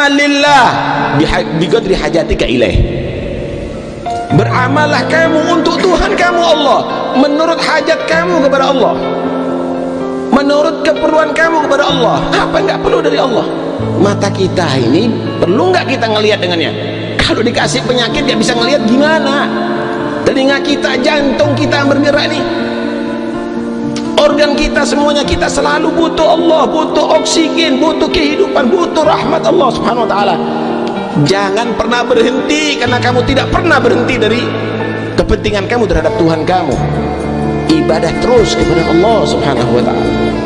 i'mal lillah biqadri hajatika ilaih. Beramallah kamu untuk Tuhan kamu Allah. Menurut hajat kamu kepada Allah. Menurut keperluan kamu kepada Allah. Apa enggak perlu dari Allah? Mata kita ini perlu enggak kita ngelihat dengannya? Kalau dikasih penyakit dia bisa ngelihat gimana? Telinga kita jantung kita yang bergerak nih organ kita semuanya kita selalu butuh Allah butuh oksigen butuh kehidupan butuh rahmat Allah subhanahu wa ta'ala. Jangan pernah berhenti karena kamu tidak pernah berhenti dari kepentingan kamu terhadap Tuhan kamu. Ibadah terus kepada Allah subhanahu wa ta'ala